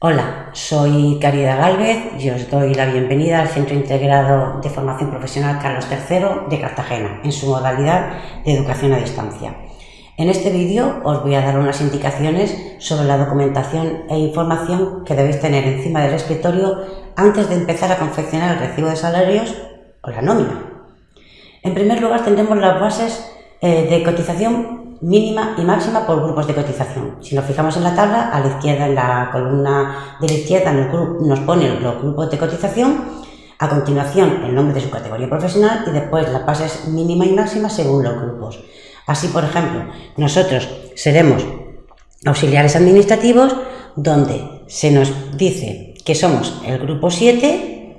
Hola, soy Caridad Galvez y os doy la bienvenida al Centro Integrado de Formación Profesional Carlos III de Cartagena, en su modalidad de educación a distancia. En este vídeo os voy a dar unas indicaciones sobre la documentación e información que debéis tener encima del escritorio antes de empezar a confeccionar el recibo de salarios o la nómina. En primer lugar tendremos las bases eh, de cotización mínima y máxima por grupos de cotización. Si nos fijamos en la tabla, a la izquierda, en la columna de la izquierda, nos pone los grupos de cotización, a continuación el nombre de su categoría profesional y después las bases mínima y máxima según los grupos. Así, por ejemplo, nosotros seremos auxiliares administrativos donde se nos dice que somos el grupo 7,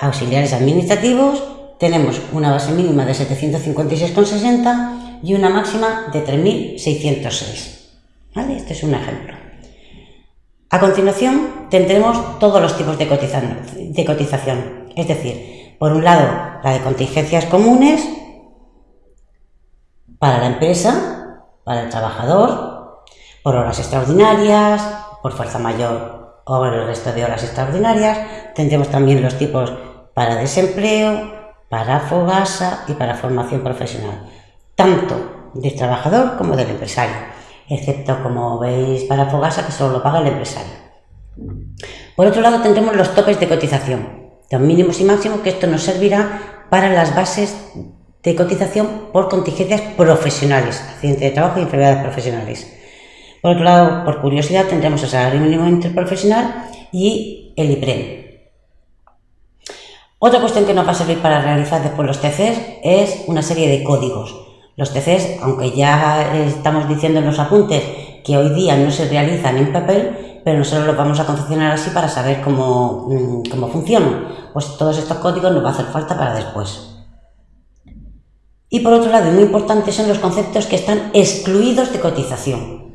auxiliares administrativos, tenemos una base mínima de 756,60 y una máxima de 3.606. ¿Vale? Este es un ejemplo. A continuación tendremos todos los tipos de cotización, es decir, por un lado la de contingencias comunes, para la empresa, para el trabajador, por horas extraordinarias, por fuerza mayor o el resto de horas extraordinarias. Tendremos también los tipos para desempleo, para fogasa y para formación profesional, tanto del trabajador como del empresario, excepto, como veis, para fogasa que solo lo paga el empresario. Por otro lado, tendremos los topes de cotización, los mínimos y máximos, que esto nos servirá para las bases de cotización por contingencias profesionales, accidente de trabajo y enfermedades profesionales. Por otro lado, por curiosidad, tendremos el salario mínimo interprofesional y el IPREM. Otra cuestión que nos va a servir para realizar después los TCs es una serie de códigos. Los TCs, aunque ya estamos diciendo en los apuntes que hoy día no se realizan en papel, pero nosotros los vamos a confeccionar así para saber cómo, mm, cómo funcionan. Pues todos estos códigos nos va a hacer falta para después. Y por otro lado, muy importante, son los conceptos que están excluidos de cotización.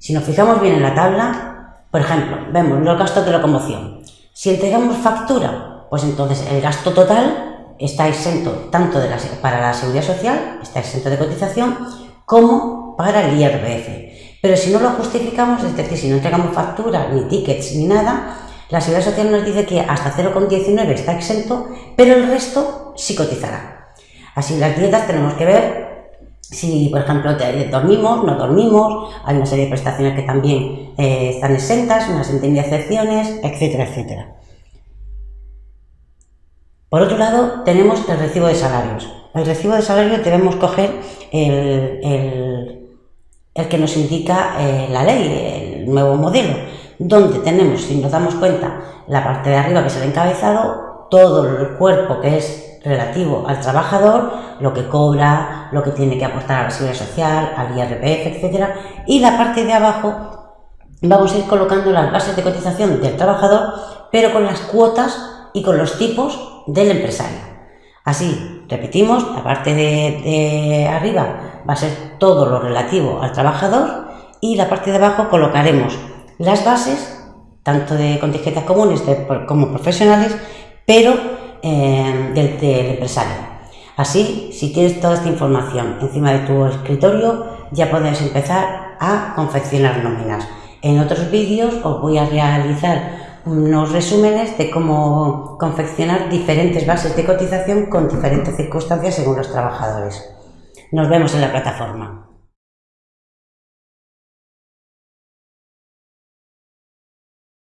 Si nos fijamos bien en la tabla, por ejemplo, vemos los gastos de locomoción. Si entregamos factura, pues entonces el gasto total está exento tanto para la seguridad social, está exento de cotización, como para el IRPF. Pero si no lo justificamos, es decir, si no entregamos factura, ni tickets, ni nada, la seguridad social nos dice que hasta 0,19 está exento, pero el resto sí cotizará. Así las dietas tenemos que ver si, por ejemplo, dormimos, no dormimos, hay una serie de prestaciones que también eh, están exentas, una serie de excepciones, etcétera, etcétera. Por otro lado, tenemos el recibo de salarios. El recibo de salarios debemos coger el, que nos indica eh, la ley, el nuevo modelo, donde tenemos, si nos damos cuenta, la parte de arriba que es el encabezado, todo el cuerpo que es relativo al trabajador, lo que cobra, lo que tiene que aportar a la seguridad social, al IRPF, etcétera, y la parte de abajo vamos a ir colocando las bases de cotización del trabajador, pero con las cuotas y con los tipos del empresario. Así, repetimos, la parte de, arriba va a ser todo lo relativo al trabajador y la parte de abajo colocaremos las bases, tanto de contingencias comunes como profesionales, pero Em, del, empresario. Así, si tienes toda esta información encima de tu escritorio, ya puedes empezar a confeccionar nóminas. En otros vídeos os voy a realizar unos resúmenes de cómo confeccionar diferentes bases de cotización con diferentes circunstancias según los trabajadores. Nos vemos en la plataforma.